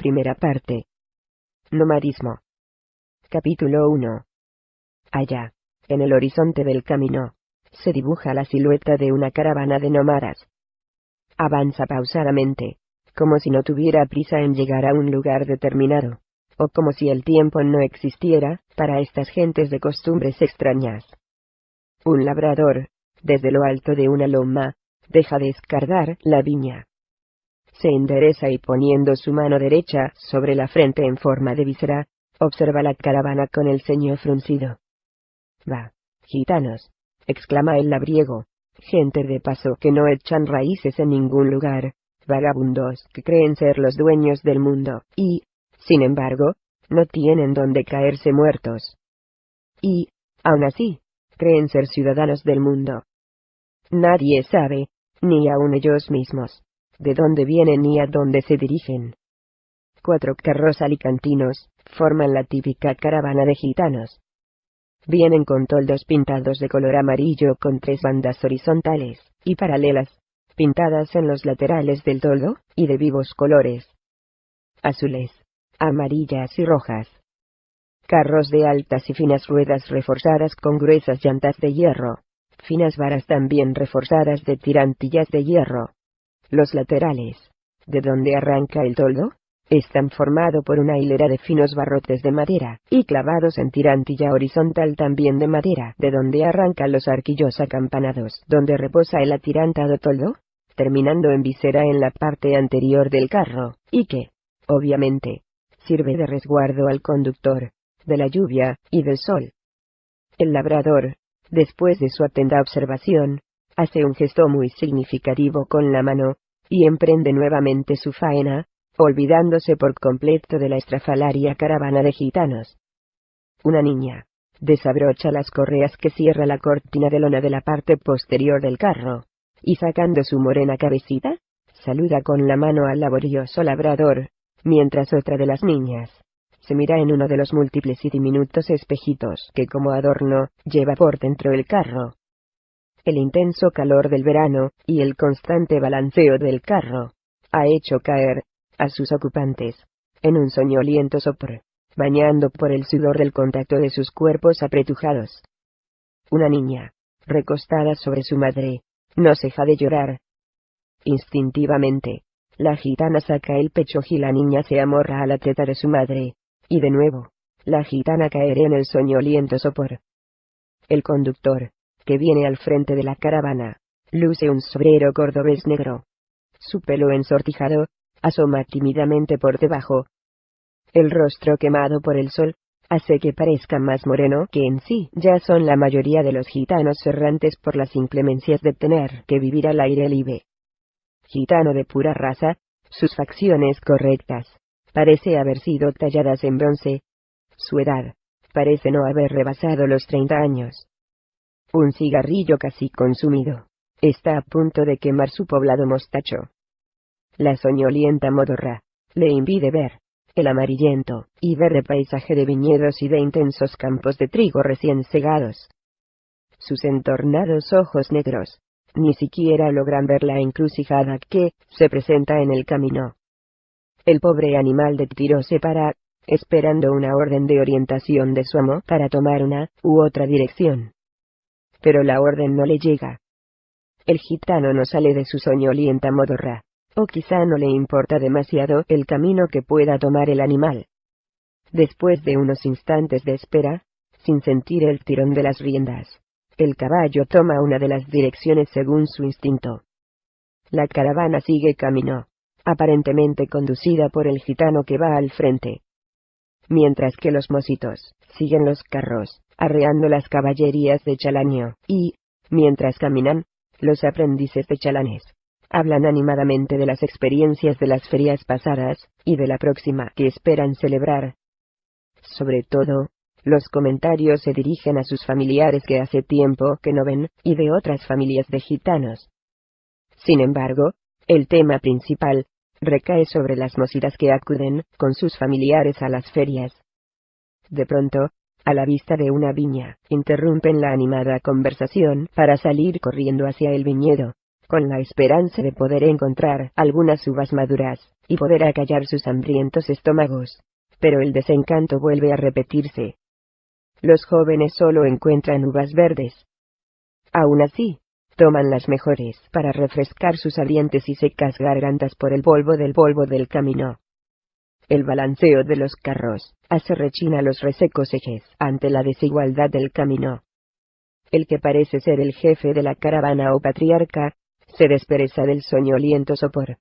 Primera parte. Nomadismo. Capítulo 1. Allá, en el horizonte del camino, se dibuja la silueta de una caravana de nómadas. Avanza pausadamente, como si no tuviera prisa en llegar a un lugar determinado, o como si el tiempo no existiera, para estas gentes de costumbres extrañas. Un labrador, desde lo alto de una loma, deja de la viña. Se endereza y poniendo su mano derecha sobre la frente en forma de víscera, observa la caravana con el ceño fruncido. Va, gitanos, exclama el labriego, gente de paso que no echan raíces en ningún lugar, vagabundos que creen ser los dueños del mundo, y, sin embargo, no tienen donde caerse muertos. Y, aun así, creen ser ciudadanos del mundo. Nadie sabe, ni aun ellos mismos, de dónde vienen ni a dónde se dirigen. Cuatro carros alicantinos forman la típica caravana de gitanos. Vienen con toldos pintados de color amarillo con tres bandas horizontales y paralelas, pintadas en los laterales del toldo, y de vivos colores. Azules, amarillas y rojas. Carros de altas y finas ruedas reforzadas con gruesas llantas de hierro, finas varas también reforzadas de tirantillas de hierro. Los laterales, de donde arranca el toldo, están formados por una hilera de finos barrotes de madera, y clavados en tirantilla horizontal también de madera, de donde arrancan los arquillos acampanados, donde reposa el atirantado toldo, terminando en visera en la parte anterior del carro, y que, obviamente, sirve de resguardo al conductor, de la lluvia y del sol. El labrador, después de su atenta observación, hace un gesto muy significativo con la mano, y emprende nuevamente su faena, olvidándose por completo de la estrafalaria caravana de gitanos. Una niña, desabrocha las correas que cierra la cortina de lona de la parte posterior del carro, y sacando su morena cabecita, saluda con la mano al laborioso labrador, mientras otra de las niñas, se mira en uno de los múltiples y diminutos espejitos que como adorno lleva por dentro el carro. El intenso calor del verano, y el constante balanceo del carro, ha hecho caer, a sus ocupantes, en un soñoliento sopor, bañando por el sudor del contacto de sus cuerpos apretujados. Una niña, recostada sobre su madre, no ceja de llorar. Instintivamente, la gitana saca el pecho y la niña se amorra a la teta de su madre, y de nuevo, la gitana caerá en el soñoliento sopor. El conductor, que viene al frente de la caravana, luce un sobrero cordobés negro. Su pelo ensortijado, asoma tímidamente por debajo. El rostro quemado por el sol, hace que parezca más moreno que en sí ya son la mayoría de los gitanos errantes por las inclemencias de tener que vivir al aire libre. Gitano de pura raza, sus facciones correctas, parece haber sido talladas en bronce. Su edad, parece no haber rebasado los treinta años. Un cigarrillo casi consumido, está a punto de quemar su poblado mostacho. La soñolienta modorra, le impide ver, el amarillento y verde paisaje de viñedos y de intensos campos de trigo recién segados. Sus entornados ojos negros, ni siquiera logran ver la encrucijada que se presenta en el camino. El pobre animal de tiro se para, esperando una orden de orientación de su amo para tomar una u otra dirección. Pero la orden no le llega. El gitano no sale de su soñolienta modorra, o quizá no le importa demasiado el camino que pueda tomar el animal. Después de unos instantes de espera, sin sentir el tirón de las riendas, el caballo toma una de las direcciones según su instinto. La caravana sigue camino aparentemente conducida por el gitano que va al frente. Mientras que los mositos siguen los carros, arreando las caballerías de Chalanio, y, mientras caminan, los aprendices de chalanes hablan animadamente de las experiencias de las ferias pasadas, y de la próxima que esperan celebrar. Sobre todo, los comentarios se dirigen a sus familiares que hace tiempo que no ven, y de otras familias de gitanos. Sin embargo, el tema principal recae sobre las mositas que acuden con sus familiares a las ferias. De pronto, a la vista de una viña, interrumpen la animada conversación para salir corriendo hacia el viñedo, con la esperanza de poder encontrar algunas uvas maduras, y poder acallar sus hambrientos estómagos. Pero el desencanto vuelve a repetirse. Los jóvenes solo encuentran uvas verdes. Aún así, toman las mejores para refrescar sus ardientes y secas gargantas por el polvo del polvo del camino. El balanceo de los carros hace rechina los resecos ejes ante la desigualdad del camino. El que parece ser el jefe de la caravana o patriarca, se despereza del soñoliento sopor.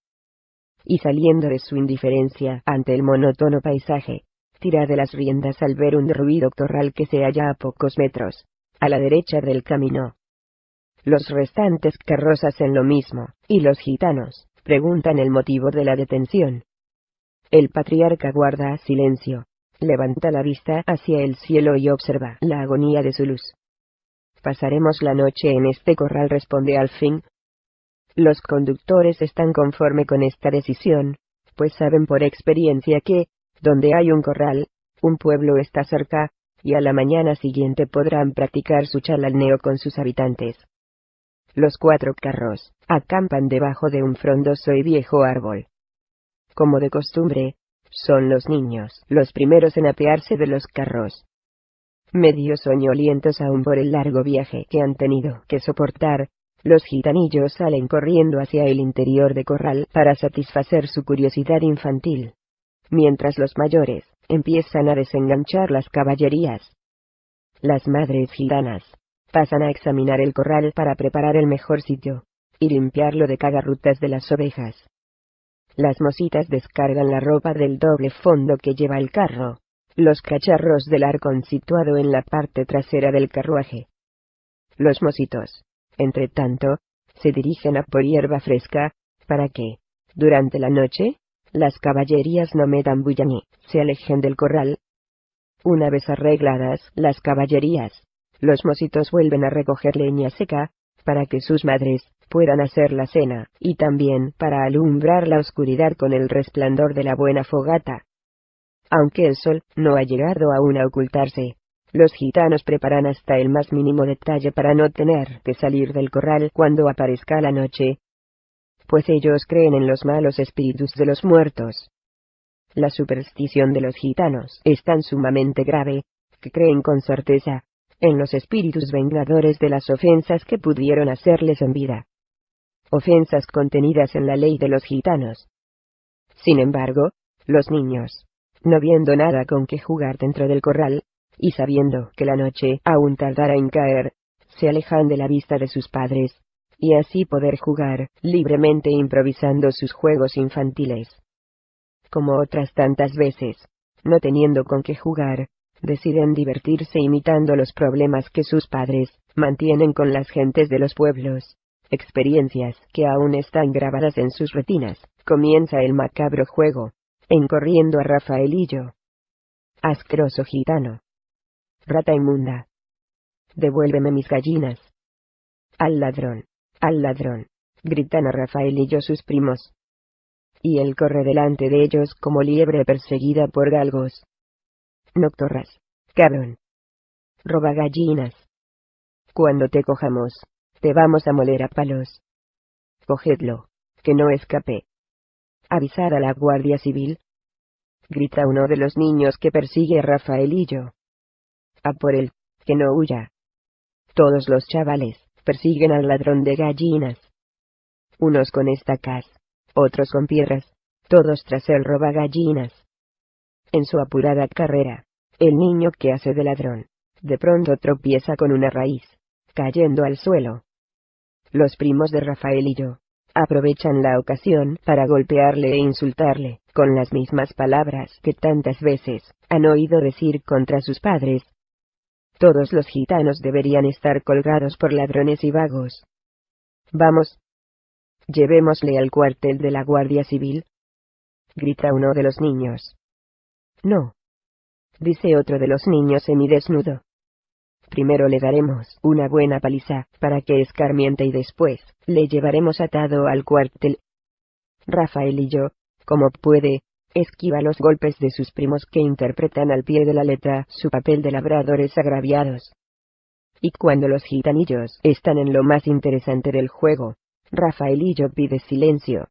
Y saliendo de su indiferencia ante el monótono paisaje, tira de las riendas al ver un derruido corral que se halla a pocos metros, a la derecha del camino. Los restantes carros hacen lo mismo, y los gitanos preguntan el motivo de la detención. El patriarca guarda silencio, levanta la vista hacia el cielo y observa la agonía de su luz. Pasaremos la noche en este corral, responde al fin. Los conductores están conforme con esta decisión, pues saben por experiencia que, donde hay un corral, un pueblo está cerca, y a la mañana siguiente podrán practicar su chalalneo con sus habitantes. Los cuatro carros acampan debajo de un frondoso y viejo árbol como de costumbre, son los niños los primeros en apearse de los carros. Medio soñolientos aún por el largo viaje que han tenido que soportar, los gitanillos salen corriendo hacia el interior de corral para satisfacer su curiosidad infantil. Mientras los mayores empiezan a desenganchar las caballerías. Las madres gitanas pasan a examinar el corral para preparar el mejor sitio y limpiarlo de cagarrutas de las ovejas. Las mositas descargan la ropa del doble fondo que lleva el carro, los cacharros del arcón situado en la parte trasera del carruaje. Los mositos, entre tanto, se dirigen a por hierba fresca, para que, durante la noche, las caballerías no metan bulla ni se alejen del corral. Una vez arregladas las caballerías, los mositos vuelven a recoger leña seca, para que sus madres puedan hacer la cena, y también para alumbrar la oscuridad con el resplandor de la buena fogata. Aunque el sol no ha llegado aún a ocultarse, los gitanos preparan hasta el más mínimo detalle para no tener que salir del corral cuando aparezca la noche, pues ellos creen en los malos espíritus de los muertos. La superstición de los gitanos es tan sumamente grave, que creen con certeza, en los espíritus vengadores de las ofensas que pudieron hacerles en vida ofensas contenidas en la ley de los gitanos. Sin embargo, los niños, no viendo nada con que jugar dentro del corral, y sabiendo que la noche aún tardará en caer, se alejan de la vista de sus padres, y así poder jugar libremente improvisando sus juegos infantiles. Como otras tantas veces, no teniendo con qué jugar, deciden divertirse imitando los problemas que sus padres mantienen con las gentes de los pueblos experiencias que aún están grabadas en sus retinas, comienza el macabro juego, encorriendo a Rafaelillo. Asqueroso gitano. Rata inmunda. Devuélveme mis gallinas. Al ladrón, al ladrón, gritan a Rafaelillo sus primos. Y él corre delante de ellos como liebre perseguida por galgos. Noctorras, cabrón. Roba gallinas. Cuando te cojamos, te vamos a moler a palos. Cogedlo, que no escape. Avisar a la Guardia Civil. Grita uno de los niños que persigue a Rafaelillo. A por él, que no huya. Todos los chavales persiguen al ladrón de gallinas. Unos con estacas, otros con piedras, todos tras el roba gallinas. En su apurada carrera, el niño que hace de ladrón, de pronto tropieza con una raíz, cayendo al suelo. Los primos de Rafael y yo aprovechan la ocasión para golpearle e insultarle, con las mismas palabras que tantas veces han oído decir contra sus padres. Todos los gitanos deberían estar colgados por ladrones y vagos. Vamos. Llevémosle al cuartel de la Guardia Civil. Grita uno de los niños. No. Dice otro de los niños semidesnudo. Primero le daremos una buena paliza, para que escarmiente y después, le llevaremos atado al cuartel. Rafael y yo, como puede, esquiva los golpes de sus primos que interpretan al pie de la letra su papel de labradores agraviados. Y cuando los gitanillos están en lo más interesante del juego, Rafaelillo pide silencio.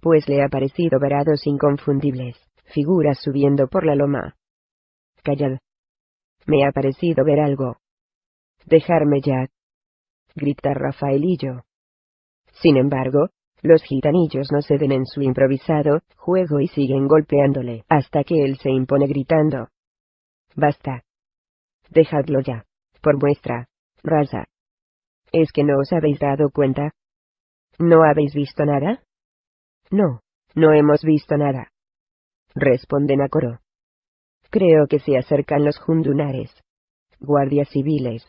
pues le ha parecido ver a dos inconfundibles figuras subiendo por la loma. Callad. Me ha parecido ver algo. Dejarme ya. Grita Rafaelillo. Sin embargo, los gitanillos no ceden en su improvisado juego y siguen golpeándole hasta que él se impone gritando. Basta. Dejadlo ya. Por vuestra raza. ¿Es que no os habéis dado cuenta? ¿No habéis visto nada? No, no hemos visto nada. Responden a coro. Creo que se acercan los jundunares. Guardias civiles.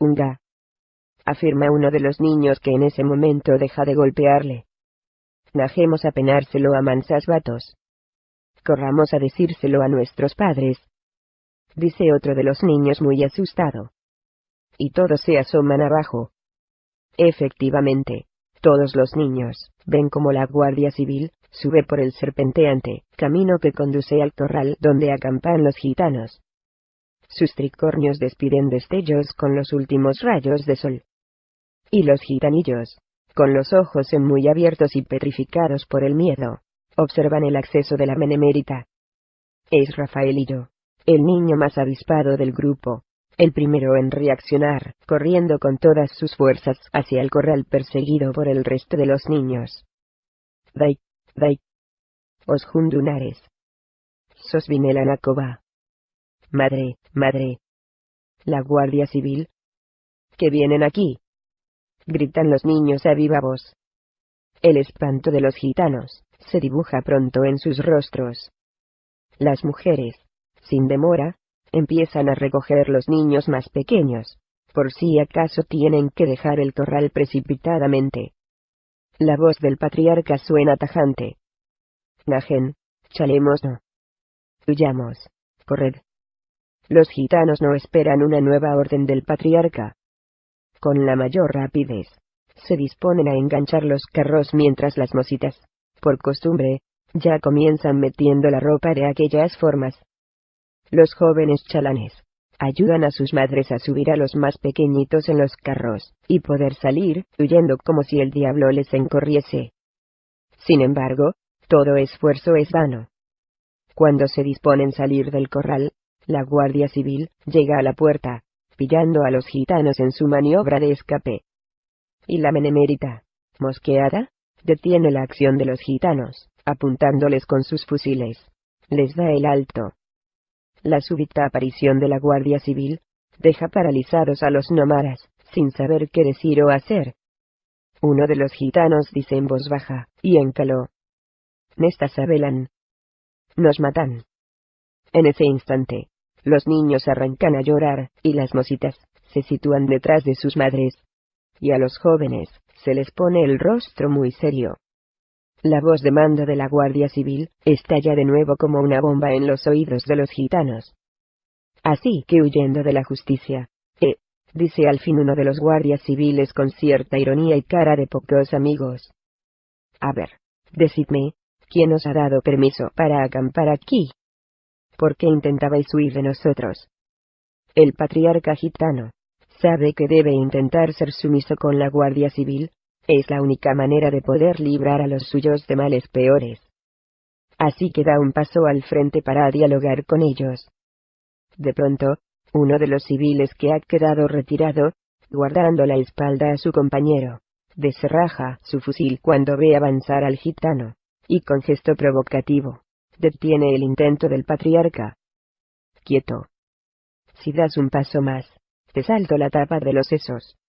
Unga. Afirma uno de los niños que en ese momento deja de golpearle. Najemos a penárselo a mansas vatos. Corramos a decírselo a nuestros padres. Dice otro de los niños muy asustado. Y todos se asoman abajo. Efectivamente, todos los niños ven como la Guardia Civil sube por el serpenteante camino que conduce al corral donde acampan los gitanos. Sus tricornios despiden destellos con los últimos rayos de sol. Y los gitanillos, con los ojos en muy abiertos y petrificados por el miedo, observan el acceso de la menemérita. Es Rafaelillo, el niño más avispado del grupo, el primero en reaccionar, corriendo con todas sus fuerzas hacia el corral perseguido por el resto de los niños. Dai, dai. Os jundunares. Sos vinela nacoba. Madre, madre. La Guardia Civil. Que vienen aquí. Gritan los niños a viva voz. El espanto de los gitanos se dibuja pronto en sus rostros. Las mujeres, sin demora, empiezan a recoger los niños más pequeños, por si acaso tienen que dejar el corral precipitadamente. La voz del patriarca suena tajante. Najen, chalemos no. Huyamos, corred. Los gitanos no esperan una nueva orden del patriarca. Con la mayor rapidez, se disponen a enganchar los carros mientras las mositas, por costumbre, ya comienzan metiendo la ropa de aquellas formas, los jóvenes chalanes ayudan a sus madres a subir a los más pequeñitos en los carros, y poder salir, huyendo como si el diablo les encorriese. Sin embargo, todo esfuerzo es vano. Cuando se disponen salir del corral, la Guardia Civil llega a la puerta, pillando a los gitanos en su maniobra de escape. Y la menemérita, mosqueada, detiene la acción de los gitanos, apuntándoles con sus fusiles. Les da el alto, la súbita aparición de la Guardia Civil deja paralizados a los nómadas, sin saber qué decir o hacer. Uno de los gitanos dice en voz baja, y en caló. Nestas abelan. Nos matan. En ese instante, los niños arrancan a llorar, y las mositas se sitúan detrás de sus madres. Y a los jóvenes se les pone el rostro muy serio. La voz de mando de la Guardia Civil estalla de nuevo como una bomba en los oídos de los gitanos. Así que huyendo de la justicia, eh, dice al fin uno de los guardias civiles con cierta ironía y cara de pocos amigos. A ver, decidme, ¿quién os ha dado permiso para acampar aquí? ¿Por qué intentabais huir de nosotros? El patriarca gitano sabe que debe intentar ser sumiso con la Guardia Civil, es la única manera de poder librar a los suyos de males peores. Así que da un paso al frente para dialogar con ellos. De pronto, uno de los civiles que ha quedado retirado, guardando la espalda a su compañero, descerraja su fusil cuando ve avanzar al gitano, y con gesto provocativo, detiene el intento del patriarca. Quieto. Si das un paso más, te salto la tapa de los sesos.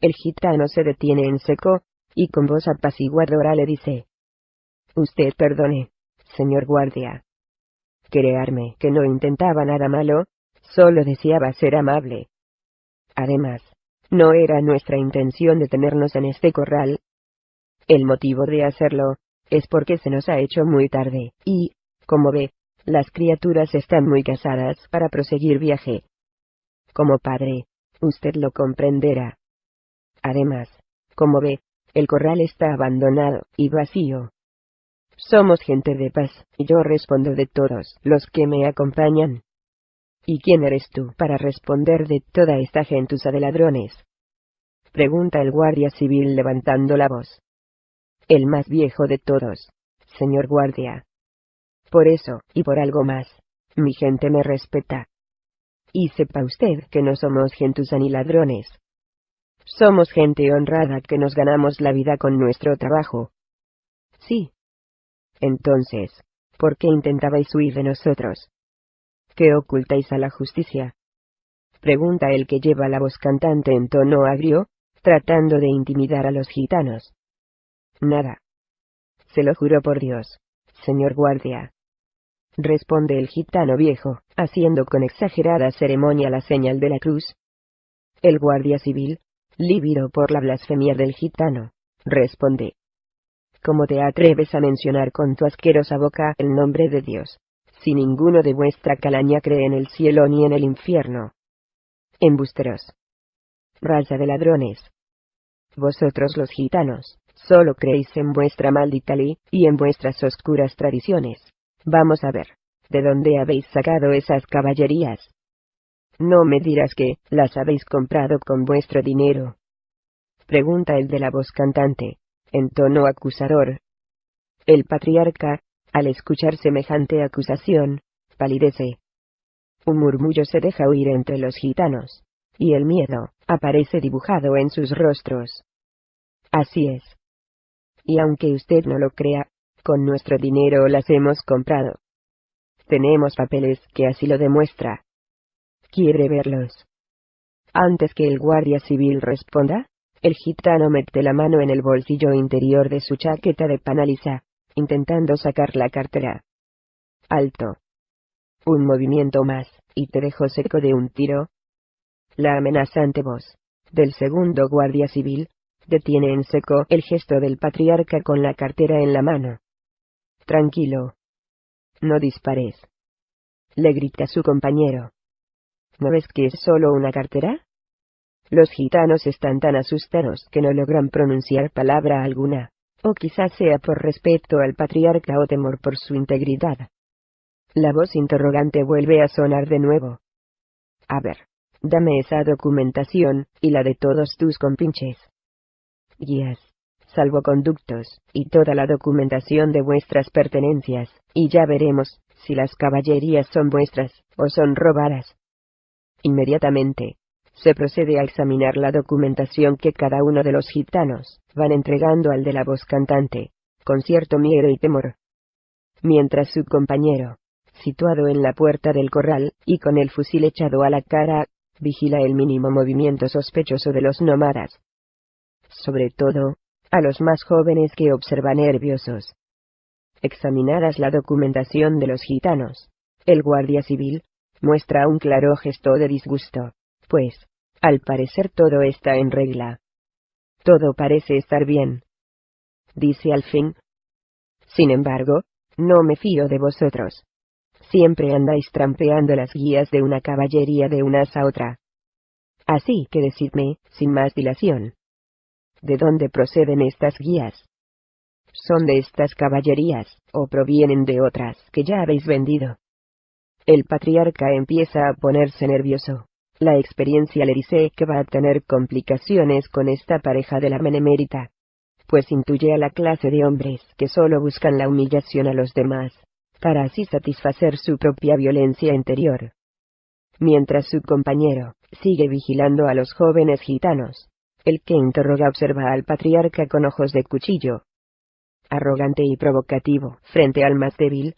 El gitano se detiene en seco, y con voz apaciguadora le dice. Usted perdone, señor guardia. Crearme que no intentaba nada malo, solo deseaba ser amable. Además, no era nuestra intención detenernos en este corral. El motivo de hacerlo, es porque se nos ha hecho muy tarde, y, como ve, las criaturas están muy casadas para proseguir viaje. Como padre, usted lo comprenderá. Además, como ve, el corral está abandonado y vacío. Somos gente de paz, y yo respondo de todos los que me acompañan. ¿Y quién eres tú para responder de toda esta gentuza de ladrones? Pregunta el guardia civil levantando la voz. el más viejo de todos, señor guardia. Por eso, y por algo más, mi gente me respeta. Y sepa usted que no somos gentuza ni ladrones. Somos gente honrada que nos ganamos la vida con nuestro trabajo. Sí. Entonces, ¿por qué intentabais huir de nosotros? ¿Qué ocultáis a la justicia? Pregunta el que lleva la voz cantante en tono agrio, tratando de intimidar a los gitanos. Nada. Se lo juro por Dios, señor guardia. Responde el gitano viejo, haciendo con exagerada ceremonia la señal de la cruz. El guardia civil, lívido por la blasfemia del gitano, responde. ¿Cómo te atreves a mencionar con tu asquerosa boca el nombre de Dios? Si ninguno de vuestra calaña cree en el cielo ni en el infierno. Embusteros. Raza de ladrones. Vosotros los gitanos, solo creéis en vuestra maldita ley, y en vuestras oscuras tradiciones. Vamos a ver, ¿de dónde habéis sacado esas caballerías? No me dirás que, las habéis comprado con vuestro dinero. Pregunta el de la voz cantante, en tono acusador. El patriarca, al escuchar semejante acusación, palidece. Un murmullo se deja oír entre los gitanos, y el miedo aparece dibujado en sus rostros. Así es. Y aunque usted no lo crea, con nuestro dinero las hemos comprado. Tenemos papeles que así lo demuestra. ¿Quiere verlos? Antes que el guardia civil responda, el gitano mete la mano en el bolsillo interior de su chaqueta de panaliza, intentando sacar la cartera. Alto. Un movimiento más, y te dejo seco de un tiro. La amenazante voz del segundo guardia civil detiene en seco el gesto del patriarca con la cartera en la mano. Tranquilo. No dispares. Le grita su compañero. ¿No ves que es solo una cartera? Los gitanos están tan asustados que no logran pronunciar palabra alguna o quizás sea por respeto al patriarca o temor por su integridad. La voz interrogante vuelve a sonar de nuevo. A ver, dame esa documentación, y la de todos tus compinches. Guías, salvoconductos, y toda la documentación de vuestras pertenencias, y ya veremos, si las caballerías son vuestras, o son robadas. Inmediatamente, se procede a examinar la documentación que cada uno de los gitanos van entregando al de la voz cantante, con cierto miedo y temor. Mientras su compañero, situado en la puerta del corral, y con el fusil echado a la cara, vigila el mínimo movimiento sospechoso de los nómadas. Sobre todo, a los más jóvenes que observa nerviosos. Examinadas la documentación de los gitanos, el guardia civil, muestra un claro gesto de disgusto pues, al parecer todo está en regla. Todo parece estar bien. Dice al fin. Sin embargo, no me fío de vosotros. Siempre andáis trampeando las guías de una caballería de unas a otra. Así que decidme, sin más dilación. ¿De dónde proceden estas guías? ¿Son de estas caballerías, o provienen de otras que ya habéis vendido? El patriarca empieza a ponerse nervioso. La experiencia le dice que va a tener complicaciones con esta pareja de la menemérita, pues intuye a la clase de hombres que solo buscan la humillación a los demás, para así satisfacer su propia violencia interior. Mientras su compañero sigue vigilando a los jóvenes gitanos, el que interroga observa al patriarca con ojos de cuchillo. Arrogante y provocativo, frente al más débil.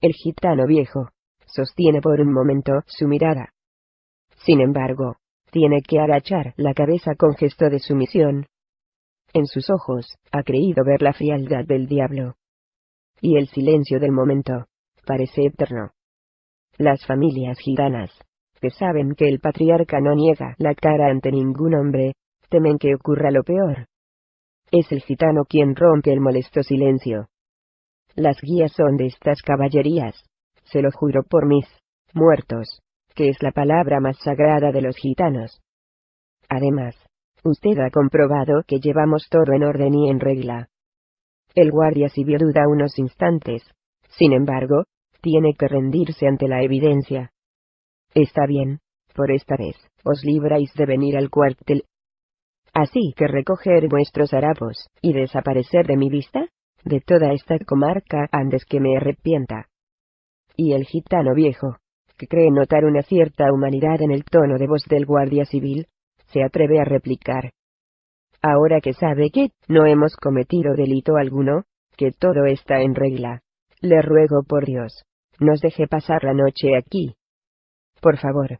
El gitano viejo, sostiene por un momento su mirada, sin embargo, tiene que agachar la cabeza con gesto de sumisión. En sus ojos, ha creído ver la frialdad del diablo. Y el silencio del momento, parece eterno. Las familias gitanas, que saben que el patriarca no niega la cara ante ningún hombre, temen que ocurra lo peor. Es el gitano quien rompe el molesto silencio. Las guías son de estas caballerías, se lo juro por mis muertos que es la palabra más sagrada de los gitanos. Además, usted ha comprobado que llevamos todo en orden y en regla. El guardia civil duda unos instantes. Sin embargo, tiene que rendirse ante la evidencia. Está bien, por esta vez, os libráis de venir al cuartel. Así que recoger vuestros harapos, y desaparecer de mi vista, de toda esta comarca antes que me arrepienta. Y el gitano viejo, que cree notar una cierta humanidad en el tono de voz del guardia civil, se atreve a replicar. Ahora que sabe que no hemos cometido delito alguno, que todo está en regla, le ruego por Dios, nos deje pasar la noche aquí. Por favor.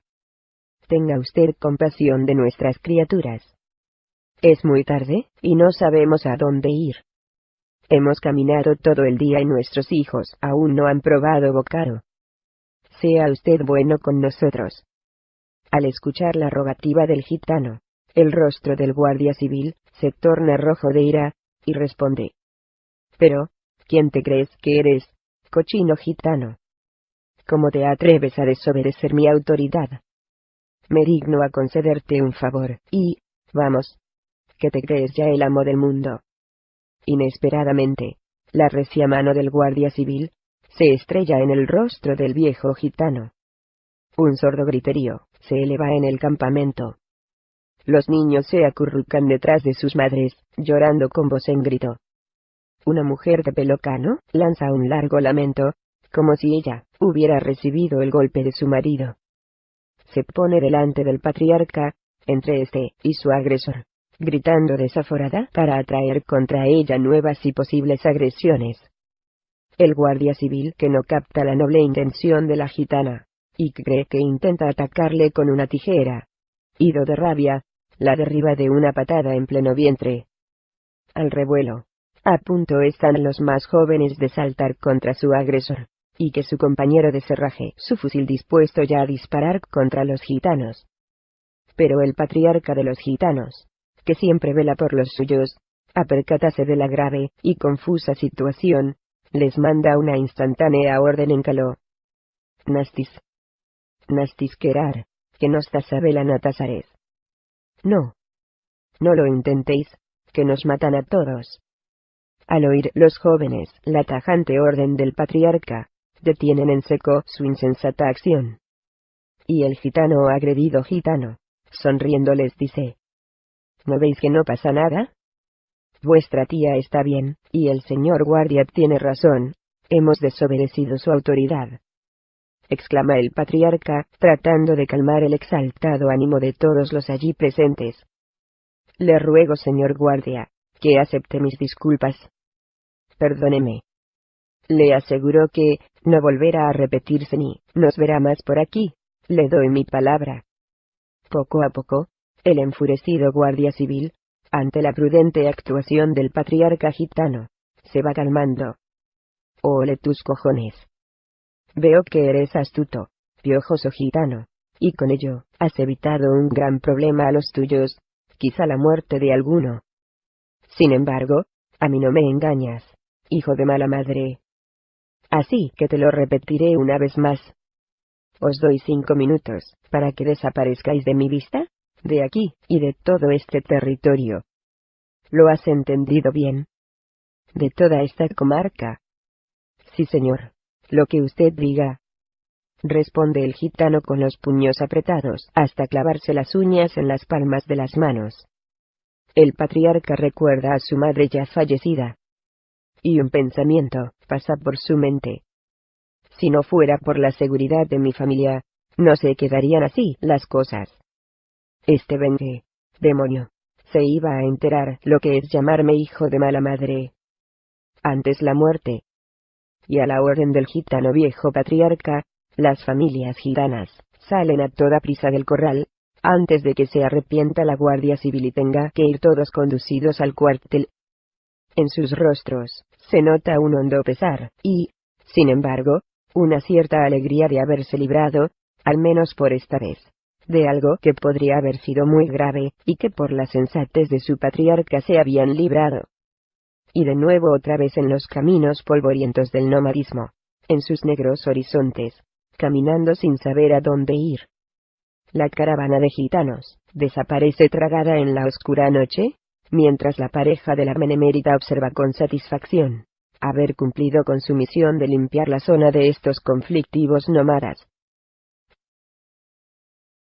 Tenga usted compasión de nuestras criaturas. Es muy tarde, y no sabemos a dónde ir. Hemos caminado todo el día y nuestros hijos aún no han probado bocado. Sea usted bueno con nosotros. Al escuchar la rogativa del gitano, el rostro del guardia civil se torna rojo de ira, y responde. Pero, ¿quién te crees que eres, cochino gitano? ¿Cómo te atreves a desobedecer mi autoridad? Me digno a concederte un favor, y, vamos, que te crees ya el amo del mundo. Inesperadamente, la recia mano del guardia civil se estrella en el rostro del viejo gitano. Un sordo griterío se eleva en el campamento. Los niños se acurrucan detrás de sus madres, llorando con voz en grito. Una mujer de pelo cano lanza un largo lamento, como si ella hubiera recibido el golpe de su marido. Se pone delante del patriarca, entre este y su agresor gritando desaforada para atraer contra ella nuevas y posibles agresiones. El guardia civil que no capta la noble intención de la gitana, y cree que intenta atacarle con una tijera. Ido de rabia, la derriba de una patada en pleno vientre. Al revuelo. A punto están los más jóvenes de saltar contra su agresor, y que su compañero de cerraje su fusil dispuesto ya a disparar contra los gitanos. Pero el patriarca de los gitanos, que siempre vela por los suyos, a de la grave y confusa situación, les manda una instantánea orden en caló. Nastis. Nastis querar, que nos tasabela natasares. No. No lo intentéis, que nos matan a todos. Al oír los jóvenes la tajante orden del patriarca, detienen en seco su insensata acción. Y el gitano agredido gitano, sonriendo les dice, ¿No veis que no pasa nada? Vuestra tía está bien, y el señor guardia tiene razón, hemos desobedecido su autoridad. exclama el patriarca, tratando de calmar el exaltado ánimo de todos los allí presentes. Le ruego, señor guardia, que acepte mis disculpas. Perdóneme. Le aseguro que no volverá a repetirse ni nos verá más por aquí, le doy mi palabra. Poco a poco, el enfurecido guardia civil, ante la prudente actuación del patriarca gitano, se va calmando. Ole tus cojones. Veo que eres astuto, piojoso gitano, y con ello, has evitado un gran problema a los tuyos, quizá la muerte de alguno. Sin embargo, a mí no me engañas, hijo de mala madre. Así que te lo repetiré una vez más. Os doy cinco minutos, para que desaparezcáis de mi vista, de aquí y de todo este territorio. ¿Lo has entendido bien? De toda esta comarca. Sí, señor. Lo que usted diga. Responde el gitano con los puños apretados hasta clavarse las uñas en las palmas de las manos. El patriarca recuerda a su madre ya fallecida. Y un pensamiento pasa por su mente. Si no fuera por la seguridad de mi familia, no se quedarían así las cosas. Este vende, demonio, se iba a enterar lo que es llamarme hijo de mala madre. Antes la muerte. Y a la orden del gitano viejo patriarca, las familias gitanas salen a toda prisa del corral, antes de que se arrepienta la guardia civil y tenga que ir todos conducidos al cuartel. En sus rostros se nota un hondo pesar, y, sin embargo, una cierta alegría de haberse librado, al menos por esta vez de algo que podría haber sido muy grave, y que por la sensatez de su patriarca se habían librado. Y de nuevo otra vez en los caminos polvorientos del nomadismo, en sus negros horizontes, caminando sin saber a dónde ir. La caravana de gitanos, desaparece tragada en la oscura noche, mientras la pareja de la menemérita observa con satisfacción haber cumplido con su misión de limpiar la zona de estos conflictivos nómadas,